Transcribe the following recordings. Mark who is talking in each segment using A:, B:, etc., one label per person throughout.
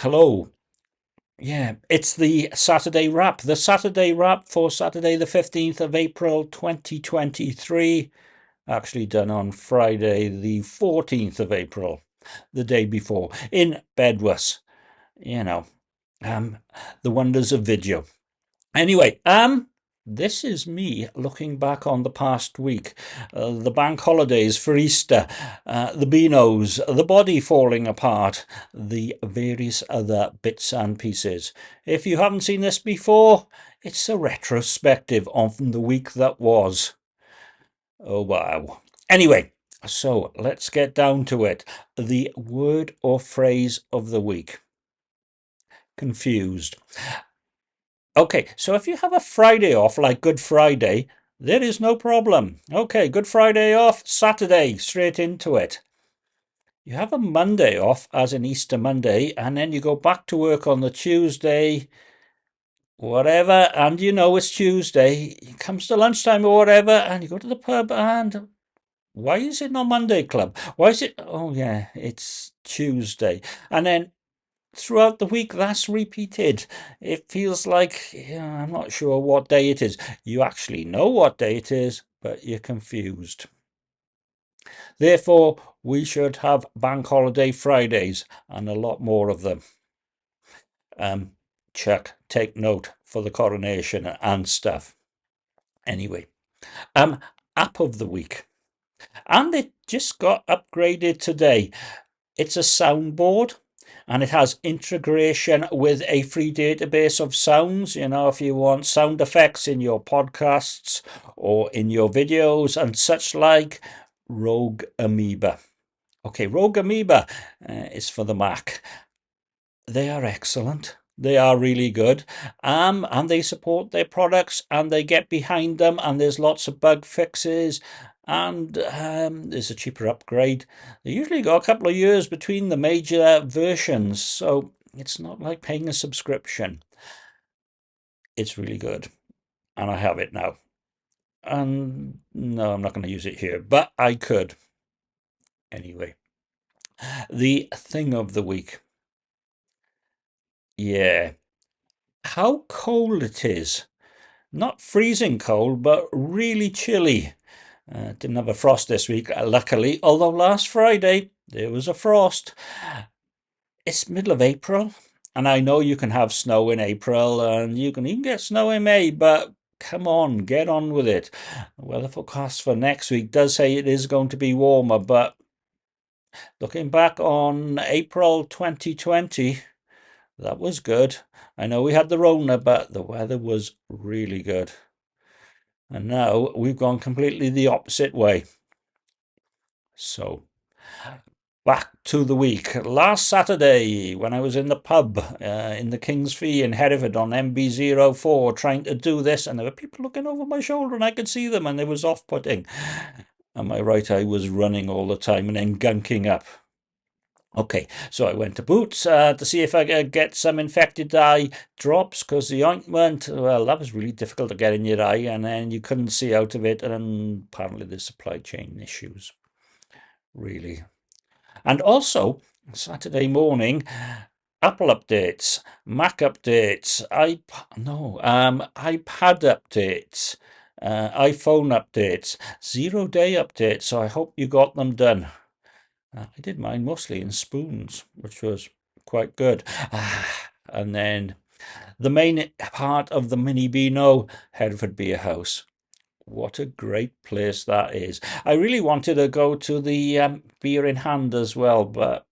A: hello. Yeah, it's the Saturday wrap. The Saturday wrap for Saturday, the 15th of April 2023. Actually, done on Friday, the 14th of April, the day before, in Bedwas. You know, um, the wonders of video. Anyway, um, this is me looking back on the past week, uh, the bank holidays for Easter, uh, the Beanos, the body falling apart, the various other bits and pieces. If you haven't seen this before, it's a retrospective of the week that was. Oh wow. Anyway, so let's get down to it. The word or phrase of the week. Confused. Okay, so if you have a Friday off, like Good Friday, there is no problem. Okay, Good Friday off, Saturday, straight into it. You have a Monday off, as in Easter Monday, and then you go back to work on the Tuesday, whatever, and you know it's Tuesday. It comes to lunchtime or whatever, and you go to the pub, and why is it not Monday Club? Why is it? Oh, yeah, it's Tuesday. And then throughout the week that's repeated. It feels like yeah, I'm not sure what day it is. You actually know what day it is, but you're confused. Therefore, we should have bank holiday Fridays and a lot more of them. Um, Chuck, take note for the coronation and stuff. Anyway, um, app of the week. And it just got upgraded today. It's a soundboard and it has integration with a free database of sounds. You know, if you want sound effects in your podcasts or in your videos and such like, Rogue Amoeba. Okay, Rogue Amoeba uh, is for the Mac. They are excellent. They are really good. Um, and they support their products and they get behind them and there's lots of bug fixes and um, there's a cheaper upgrade. They usually go a couple of years between the major versions, so it's not like paying a subscription. It's really good, and I have it now. And no, I'm not going to use it here, but I could. Anyway, the thing of the week. Yeah. How cold it is. Not freezing cold, but really chilly. Uh, didn't have a frost this week, uh, luckily, although last Friday there was a frost. It's middle of April, and I know you can have snow in April and you can even get snow in May, but come on, get on with it. Well, The weather forecast for next week does say it is going to be warmer, but looking back on April 2020, that was good. I know we had the Rona, but the weather was really good. And now we've gone completely the opposite way. So, back to the week. Last Saturday, when I was in the pub uh, in the King's Fee in Hereford on MB04 trying to do this, and there were people looking over my shoulder and I could see them, and it was off putting. Am I right? I was running all the time and then gunking up. Okay, so I went to Boots uh, to see if I could get some infected eye drops because the ointment, well, that was really difficult to get in your eye and then you couldn't see out of it and apparently there's supply chain issues, really. And also, Saturday morning, Apple updates, Mac updates, iP no, um, iPad updates, uh, iPhone updates, zero day updates, so I hope you got them done. Uh, I did mine mostly in spoons, which was quite good. and then the main part of the mini Beano, Hereford Beer House. What a great place that is. I really wanted to go to the um, beer in hand as well, but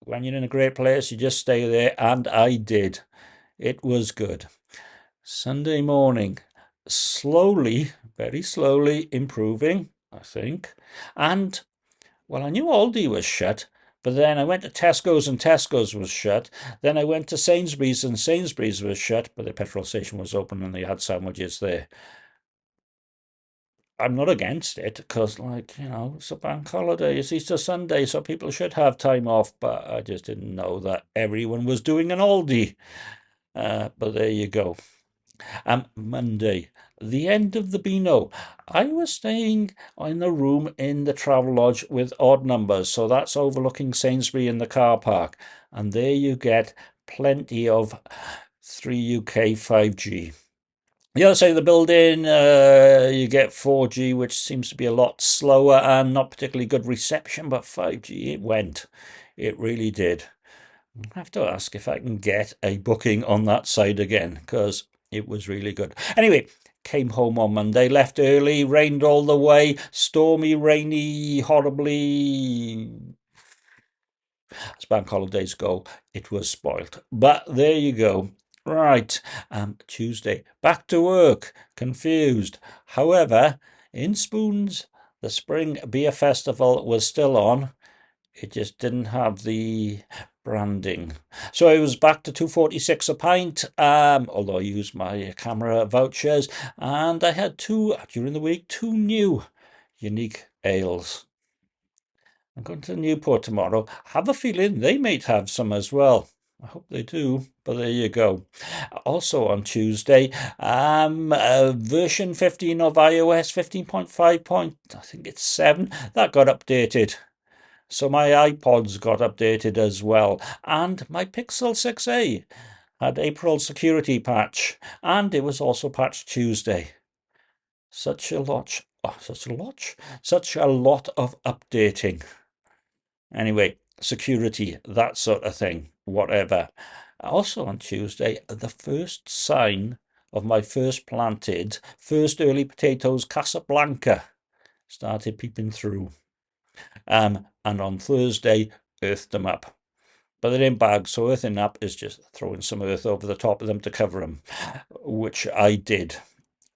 A: when you're in a great place, you just stay there, and I did. It was good. Sunday morning, slowly, very slowly improving, I think. And well, I knew Aldi was shut, but then I went to Tesco's and Tesco's was shut. Then I went to Sainsbury's and Sainsbury's was shut, but the petrol station was open and they had sandwiches there. I'm not against it because, like, you know, it's a bank holiday, it's Easter Sunday, so people should have time off, but I just didn't know that everyone was doing an Aldi. Uh, but there you go. Um, Monday, the end of the Beano. I was staying in a room in the Travelodge with odd numbers, so that's overlooking Sainsbury in the car park. And there you get plenty of 3UK 5G. The other side of the building, uh, you get 4G, which seems to be a lot slower and not particularly good reception, but 5G, it went. It really did. I have to ask if I can get a booking on that side again, because it was really good. Anyway, came home on Monday, left early, rained all the way, stormy, rainy, horribly. As bank holidays go, it was spoilt. But there you go. Right, um, Tuesday, back to work, confused. However, in Spoons, the Spring Beer Festival was still on. It just didn't have the branding. So I was back to 246 a pint, um, although I used my CAMRA vouchers, and I had two, during the week, two new unique ales. I'm going to Newport tomorrow. Have a feeling they might have some as well. I hope they do, but there you go. Also on Tuesday, um, uh, version 15 of iOS 15.5 point, I think it's 7, that got updated. So my iPods got updated as well, and my Pixel 6a had April security patch, and it was also patched Tuesday. Such a lot, oh, such a lot, such a lot of updating. Anyway, security, that sort of thing whatever. Also on Tuesday, the first sign of my first planted, first early potatoes, Casablanca, started peeping through. Um, and on Thursday, earthed them up. But they're in bags, so earthing up is just throwing some earth over the top of them to cover them, which I did.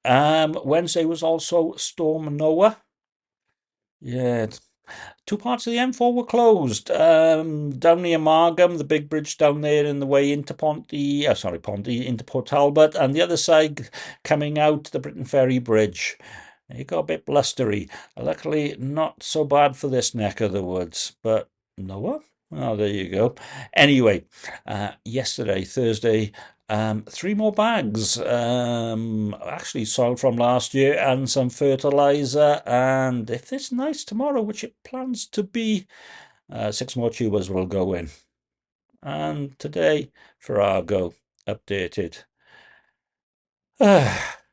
A: Um, Wednesday was also Storm Noa. Yeah, Two parts of the M4 were closed. Um, down near Margam, the big bridge down there in the way into Ponty, uh, sorry, Ponty, into Port Talbot, and the other side coming out the Briton Ferry Bridge. It got a bit blustery. Luckily, not so bad for this neck of the woods, but Noa? Oh, there you go. Anyway, uh, yesterday, Thursday, um, three more bags, um, actually soil from last year, and some fertilizer. And if it's nice tomorrow, which it plans to be, uh, six more tubers will go in. And today, Farrago updated.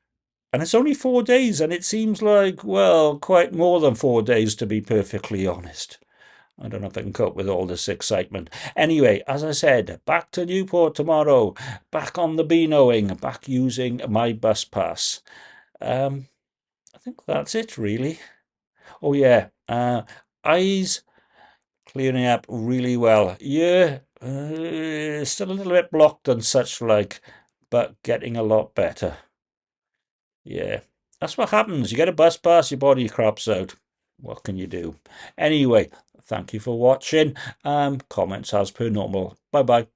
A: and it's only four days, and it seems like, well, quite more than four days, to be perfectly honest. I don't know if I can cope with all this excitement. Anyway, as I said, back to Newport tomorrow, back on the Beanoing, back using my bus pass. Um, I think that's it, really. Oh, yeah, uh, eyes clearing up really well. Yeah, uh, still a little bit blocked and such like, but getting a lot better. Yeah, that's what happens. You get a bus pass, your body crops out. What can you do? Anyway, Thank you for watching. Um, comments as per normal. Bye bye.